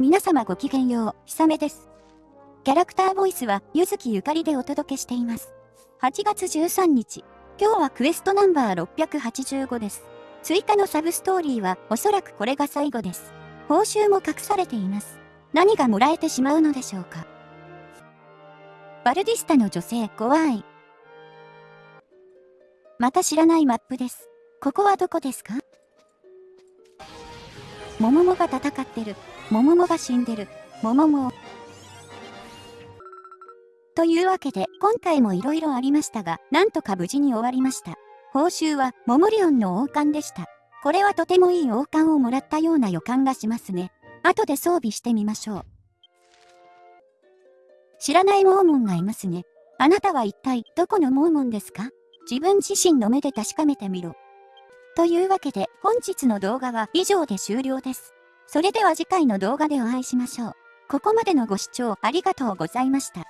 皆様ごきげんよう、ひさめです。キャラクターボイスは、ゆずきゆかりでお届けしています。8月13日、今日はクエストナンバー685です。追加のサブストーリーは、おそらくこれが最後です。報酬も隠されています。何がもらえてしまうのでしょうか。バルディスタの女性、怖い。また知らないマップです。ここはどこですか？もももが戦ってる。もももが死んでる。ももも。というわけで、今回も色々ありましたが、なんとか無事に終わりました。報酬は、モモリオンの王冠でした。これはとてもいい王冠をもらったような予感がしますね。後で装備してみましょう。知らないモーモンがいますね。あなたは一体どこのモーモンですか？自分自身の目で確かめてみろ。というわけで本日の動画は以上で終了です。それでは次回の動画でお会いしましょう。ここまでのご視聴ありがとうございました。